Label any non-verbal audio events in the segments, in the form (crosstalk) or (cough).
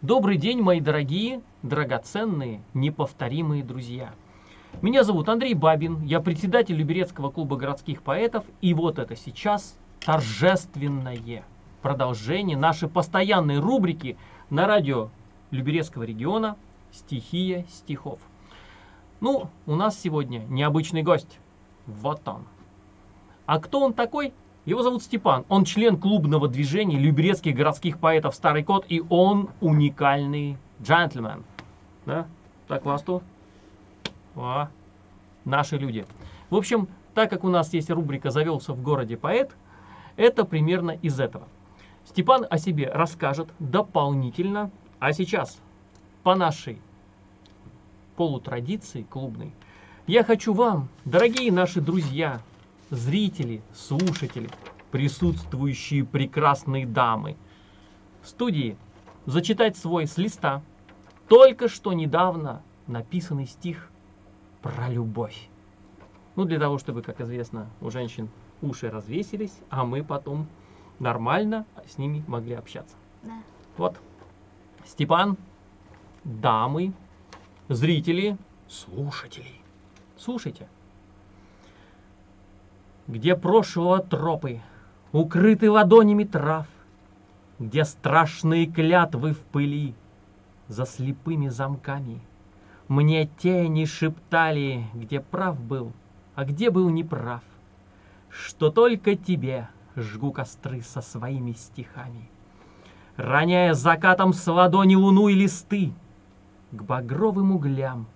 Добрый день, мои дорогие, драгоценные, неповторимые друзья. Меня зовут Андрей Бабин, я председатель Люберецкого клуба городских поэтов, и вот это сейчас торжественное продолжение нашей постоянной рубрики на радио Люберецкого региона «Стихия стихов». Ну, у нас сегодня необычный гость. Вот он. А кто он такой? Его зовут Степан. Он член клубного движения люберецких городских поэтов «Старый кот», и он уникальный джентльмен. Да? Так, вас тут? О, наши люди. В общем, так как у нас есть рубрика «Завелся в городе поэт», это примерно из этого. Степан о себе расскажет дополнительно, а сейчас по нашей полутрадиции клубной я хочу вам, дорогие наши друзья, зрители, слушатели, присутствующие прекрасные дамы. В студии зачитать свой с листа только что недавно написанный стих про любовь. Ну, для того, чтобы, как известно, у женщин уши развесились, а мы потом нормально с ними могли общаться. Да. Вот. Степан, дамы, зрители, слушатели. Слушайте где прошлого тропы, укрыты ладонями трав, где страшные клятвы в пыли за слепыми замками. Мне тени шептали, где прав был, а где был неправ, что только тебе жгу костры со своими стихами. Роняя закатом с ладони луну и листы к багровым углям,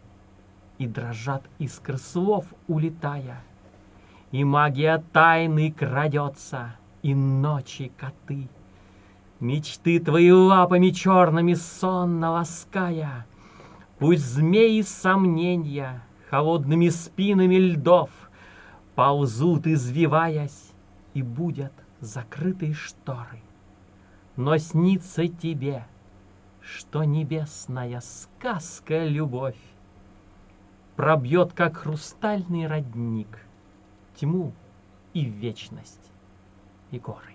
и дрожат искры слов, улетая — и магия тайны крадется, и ночи коты. Мечты твои лапами черными сонно лаская, Пусть змеи сомнения холодными спинами льдов Ползут, извиваясь, и будут закрытые шторы. Но снится тебе, что небесная сказка любовь Пробьет, как хрустальный родник — тьму и вечность, и горы.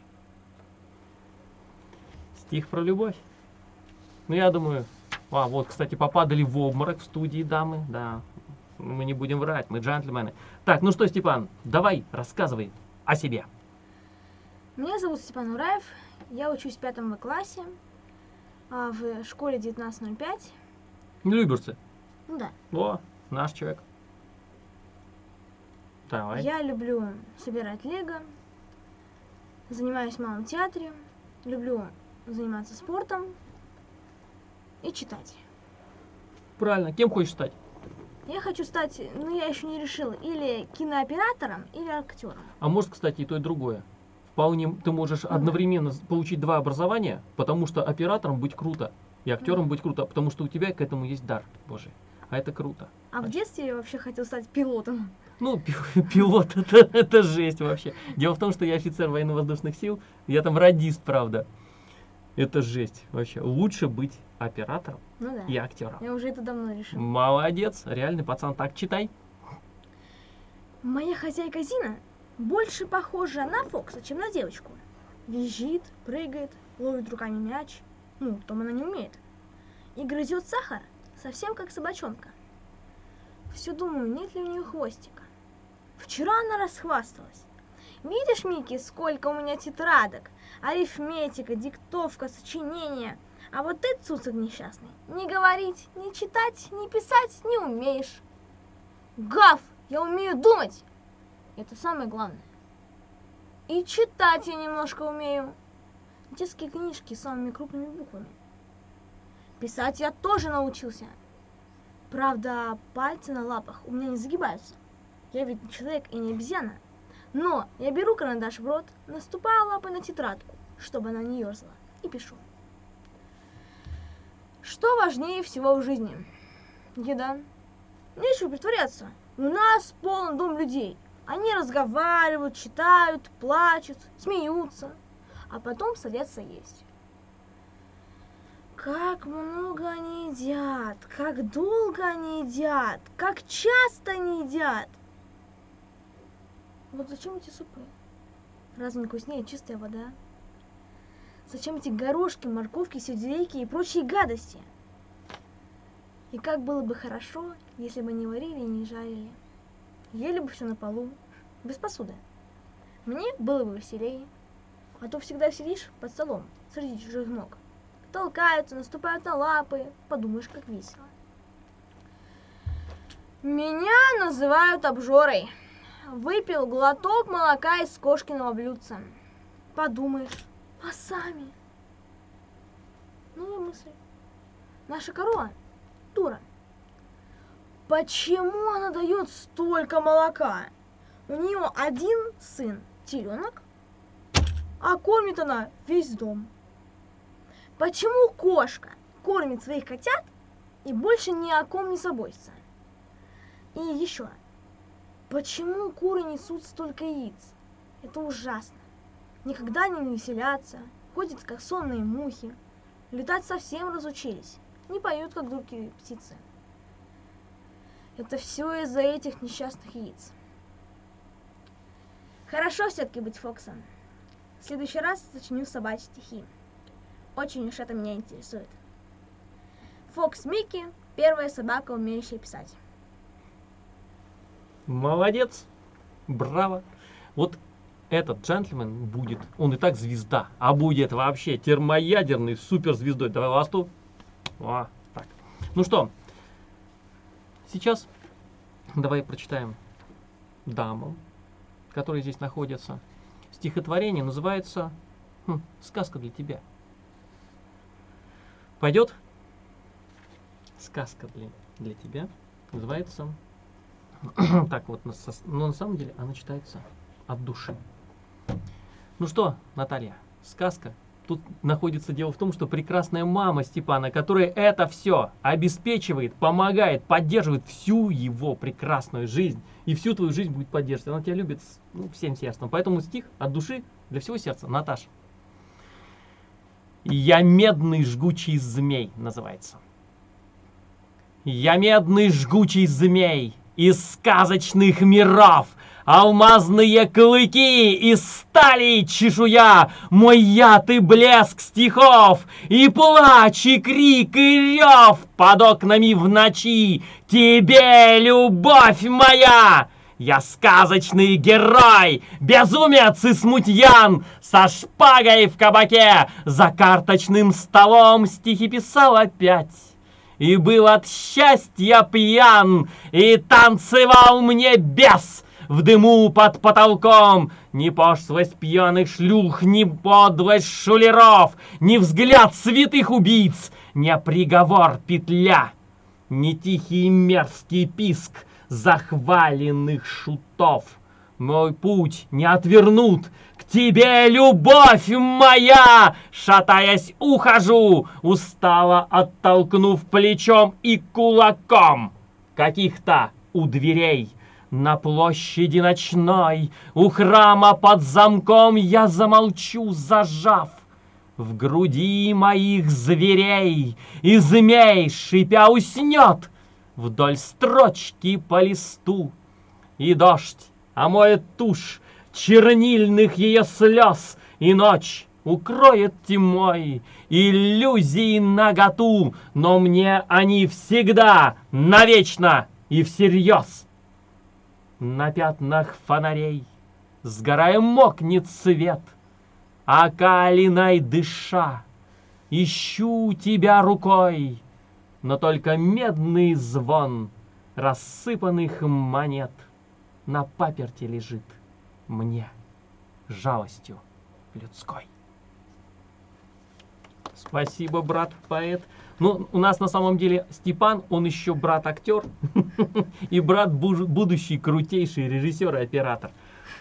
Стих про любовь. Ну, я думаю... А, вот, кстати, попадали в обморок в студии дамы, да. Мы не будем врать, мы джентльмены. Так, ну что, Степан, давай, рассказывай о себе. Меня зовут Степан Ураев, я учусь в пятом классе а, в школе 1905. Люберцы. Ну да. О, наш человек. Давай. Я люблю собирать лего, занимаюсь в малом театре, люблю заниматься спортом и читать. Правильно. Кем хочешь стать? Я хочу стать, ну я еще не решила, или кинооператором, или актером. А может, кстати, и то, и другое. Вполне ты можешь одновременно получить два образования, потому что оператором быть круто, и актером быть круто, потому что у тебя к этому есть дар Божий. А это круто. А в детстве я вообще хотел стать пилотом. Ну, (laughs) пилот, это, это жесть вообще. Дело в том, что я офицер военно-воздушных сил, я там радист, правда. Это жесть вообще. Лучше быть оператором ну да. и актером. Я уже это давно решил. Молодец, реальный пацан. Так, читай. Моя хозяйка Зина больше похожа на Фокса, чем на девочку. Визжит, прыгает, ловит руками мяч. Ну, том она не умеет. И грызет сахар, совсем как собачонка. Все думаю, нет ли у нее хвостика. Вчера она расхвасталась. Видишь, Микки, сколько у меня тетрадок? Арифметика, диктовка, сочинения. А вот ты, цуцик несчастный, не говорить, не читать, не писать не умеешь. Гав, я умею думать. Это самое главное. И читать я немножко умею. Детские книжки с самыми крупными буквами. Писать я тоже научился. Правда, пальцы на лапах у меня не загибаются. Я ведь не человек и не обезьяна. Но я беру карандаш в рот, наступаю лапой на тетрадку, чтобы она не ерзала, и пишу. Что важнее всего в жизни? Еда. Нечего притворяться. У нас полон дом людей. Они разговаривают, читают, плачут, смеются, а потом садятся есть. Как много они едят, как долго они едят, как часто они едят. Вот зачем эти супы? Разве не вкуснее чистая вода? Зачем эти горошки, морковки, сельдерейки и прочие гадости? И как было бы хорошо, если бы не варили и не жарили. Ели бы все на полу, без посуды. Мне было бы веселее. А то всегда сидишь под столом среди чужих ног. Толкаются, наступают на лапы. Подумаешь, как весело. Меня называют обжорой. Выпил глоток молока из кошкиного блюдца. Подумаешь, а сами? Новая мысль. Наша корова дура. Почему она дает столько молока? У нее один сын, теленок, а кормит она весь дом. Почему кошка кормит своих котят и больше ни о ком не заботится? И еще, почему куры несут столько яиц? Это ужасно. Никогда не веселятся, ходят как сонные мухи, летать совсем разучились, не поют как другие птицы. Это все из-за этих несчастных яиц. Хорошо все-таки быть Фоксом. В следующий раз сочиню собачьи стихи. Очень уж это меня интересует. Фокс Микки – первая собака, умеющая писать. Молодец, браво. Вот этот джентльмен будет, он и так звезда, а будет вообще термоядерной суперзвездой. Давай ласту. О, так. Ну что, сейчас давай прочитаем дамам, которые здесь находятся. Стихотворение называется хм, «Сказка для тебя». Пойдет? Сказка для, для тебя называется (coughs) так вот, но на самом деле она читается от души. Ну что, Наталья, сказка. Тут находится дело в том, что прекрасная мама Степана, которая это все обеспечивает, помогает, поддерживает всю его прекрасную жизнь. И всю твою жизнь будет поддерживать. Она тебя любит ну, всем сердцем. Поэтому стих от души для всего сердца. Наташа. «Я медный жгучий змей» называется. «Я медный жгучий змей, из сказочных миров. Алмазные клыки из стали чешуя, Мой яд и блеск стихов, И плач, и крик, и рев Под окнами в ночи. Тебе, любовь моя! Я сказочный герой, безумец и смутьян, Со шпагой в кабаке, за карточным столом Стихи писал опять и был от счастья пьян, и танцевал мне бес в дыму под потолком. Ни пошлость пьяных шлюх, ни подлость шулеров, ни взгляд святых убийц, ни приговор петля, ни тихий мерзкий писк захваленных шутов. Мой путь не отвернут, тебе, любовь моя!» Шатаясь, ухожу, устало оттолкнув плечом и кулаком. Каких-то у дверей на площади ночной, У храма под замком я замолчу, зажав в груди моих зверей, И змей, шипя, уснет вдоль строчки по листу. И дождь омоет тушь чернильных ее слез, и ночь укроет тьмой иллюзии наготу, но мне они всегда, навечно и всерьез. На пятнах фонарей, сгорая мокнет свет, а калиной дыша, ищу тебя рукой, но только медный звон рассыпанных монет на паперте лежит мне жалостью людской. Спасибо, брат поэт. Ну, у нас на самом деле Степан, он еще брат-актер (laughs) и брат будущий крутейший режиссер и оператор.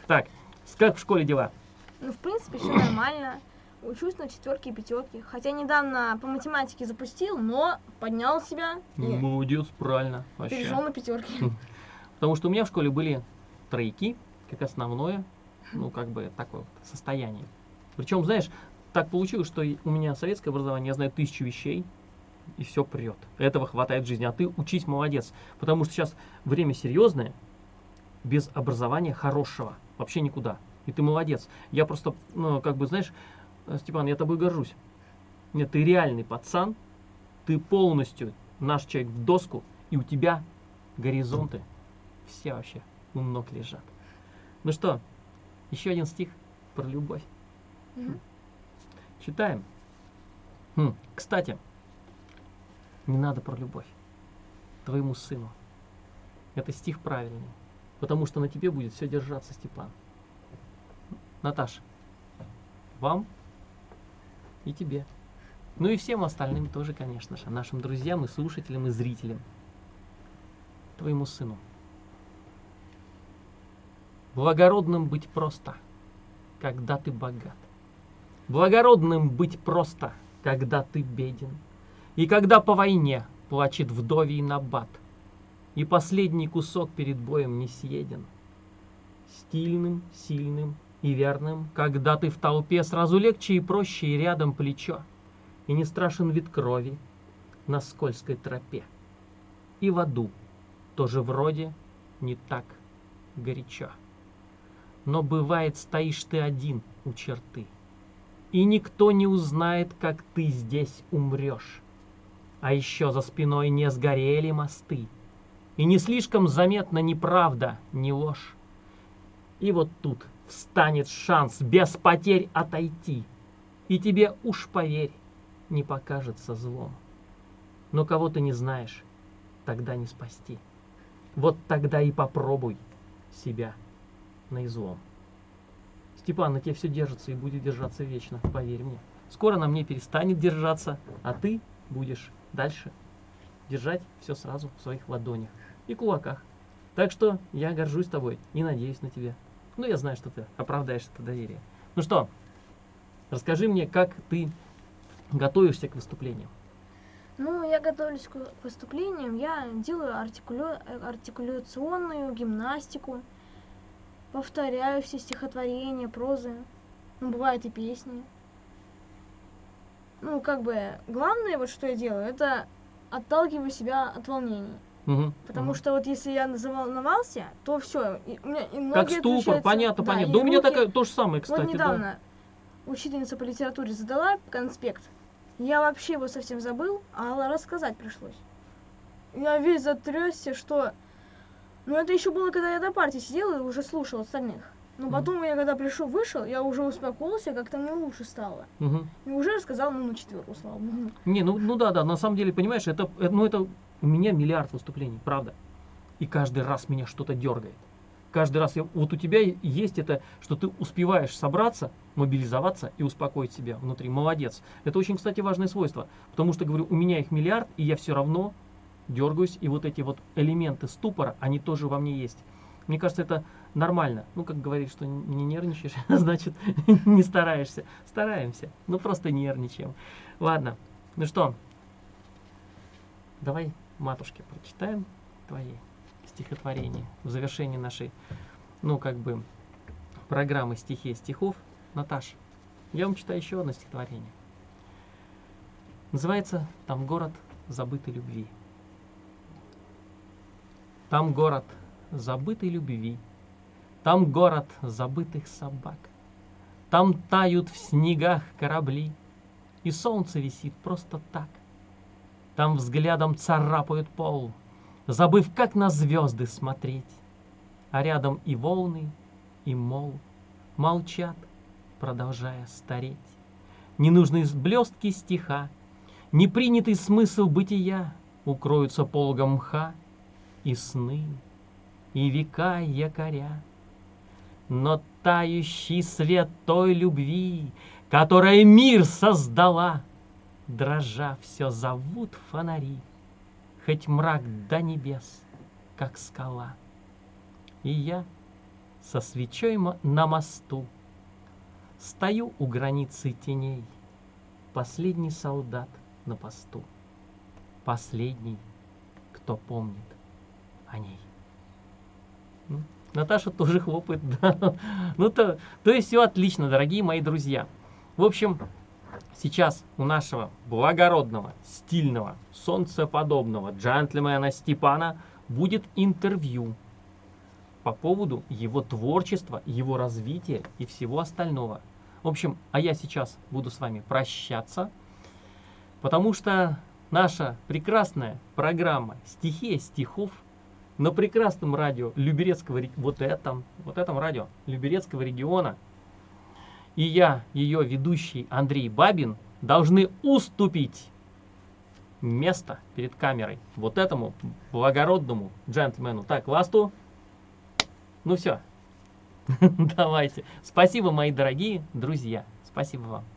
Так, как в школе дела? Ну, в принципе, все нормально. Учусь на четверке и пятерке. Хотя недавно по математике запустил, но поднял себя. И Молодец, правильно. Вообще. Перешел на пятерки. Потому что у меня в школе были тройки, как основное, ну, как бы, такое вот состояние. Причем, знаешь, так получилось, что у меня советское образование, я знаю тысячу вещей, и все прет. Этого хватает в жизни. А ты учись молодец. Потому что сейчас время серьезное, без образования хорошего. Вообще никуда. И ты молодец. Я просто, ну, как бы, знаешь, э, Степан, я тобой горжусь. Нет, ты реальный пацан, ты полностью наш человек в доску, и у тебя горизонты все вообще у ног лежат. Ну что, еще один стих про любовь. Мгм. Читаем. Хм, Кстати, не надо про любовь твоему сыну. Это стих правильный, потому что на тебе будет все держаться, Степан. Наташа, вам и тебе. Ну и всем остальным тоже, конечно же, нашим друзьям и слушателям и зрителям. Твоему сыну. Благородным быть просто, когда ты богат. Благородным быть просто, когда ты беден. И когда по войне плачет вдовий набат, И последний кусок перед боем не съеден. Стильным, сильным и верным, когда ты в толпе Сразу легче и проще, и рядом плечо, И не страшен вид крови на скользкой тропе. И в аду тоже вроде не так горячо. Но бывает, стоишь ты один у черты, И никто не узнает, как ты здесь умрешь. А еще за спиной не сгорели мосты, И не слишком заметна ни правда, ни ложь. И вот тут встанет шанс без потерь отойти, И тебе, уж поверь, не покажется злом. Но кого ты не знаешь, тогда не спасти. Вот тогда и попробуй себя на излом. Степан, на тебе все держится и будет держаться вечно, поверь мне. Скоро на мне перестанет держаться, а ты будешь дальше держать все сразу в своих ладонях и кулаках. Так что я горжусь тобой и надеюсь на тебя. Ну, я знаю, что ты оправдаешь это доверие. Ну что, расскажи мне, как ты готовишься к выступлениям. Ну, я готовлюсь к выступлениям, я делаю э, артикуляционную гимнастику, повторяю все стихотворения, прозы, ну, бывают и песни. Ну, как бы, главное, вот что я делаю, это отталкиваю себя от волнений. Мгм, Потому мгм. что вот если я заволновался, то все, у меня и ноги Как ступор, отключаются, понятно, да, понятно. Да у меня руки. такая, то же самое, кстати. Вот да. недавно учительница по литературе задала конспект. Я вообще его совсем забыл, а рассказать пришлось. Я весь затрясся, что... Ну, это еще было, когда я до партии сидела и уже слушал остальных. Но потом я, когда пришел, вышел, я уже успокоился, как-то мне лучше стало. Мгм. И уже рассказал, ну, на четверку, слава богу. Не, ну, ну да, да, на самом деле, понимаешь, это, э, ну это у меня миллиард выступлений, правда. И каждый раз меня что-то дергает. Каждый раз, я, вот у тебя есть это, что ты успеваешь собраться, мобилизоваться и успокоить себя внутри. Молодец. Это очень, кстати, важное свойство. Потому что, говорю, у меня их миллиард, и я все равно дергаюсь, и вот эти вот элементы ступора, они тоже во мне есть. Мне кажется, это нормально. Ну, как говорит, что не нервничаешь, (laughs) значит, не стараешься. Стараемся, ну просто нервничаем. Ладно, ну что, давай матушке прочитаем твои стихотворения в завершении нашей, ну, как бы, программы стихи стихов. Наташ, я вам читаю еще одно стихотворение. Называется «Там город забытой любви». Там город забытой любви, Там город забытых собак, Там тают в снегах корабли, И солнце висит просто так. Там взглядом царапают пол, Забыв, как на звезды смотреть, А рядом и волны, и мол Молчат, продолжая стареть. Ненужные блестки стиха, Непринятый смысл бытия Укроются пологом мха, и сны, и века якоря. Но тающий свет той любви, которая мир создала, дрожа все зовут фонари, хоть мрак до небес, как скала. И я со свечой на мосту стою у границы теней, последний солдат на посту, последний, кто помнит о ней. Наташа тоже (laughs) хлопает, да. Ну то, то есть все отлично, дорогие мои друзья. В общем, сейчас у нашего благородного, стильного, солнцеподобного джентльмена Степана будет интервью по поводу его творчества, его развития и всего остального. В общем, а я сейчас буду с вами прощаться, потому что наша прекрасная программа «Стихия стихов» на прекрасном радио Люберецкого, вот этом, вот этом радио Люберецкого региона, и я, ее ведущий Андрей Бабин, должны уступить место перед камерой вот этому благородному джентльмену. Так, ласту. Ну все. (laughs) Давайте. Спасибо, мои дорогие друзья. Спасибо вам.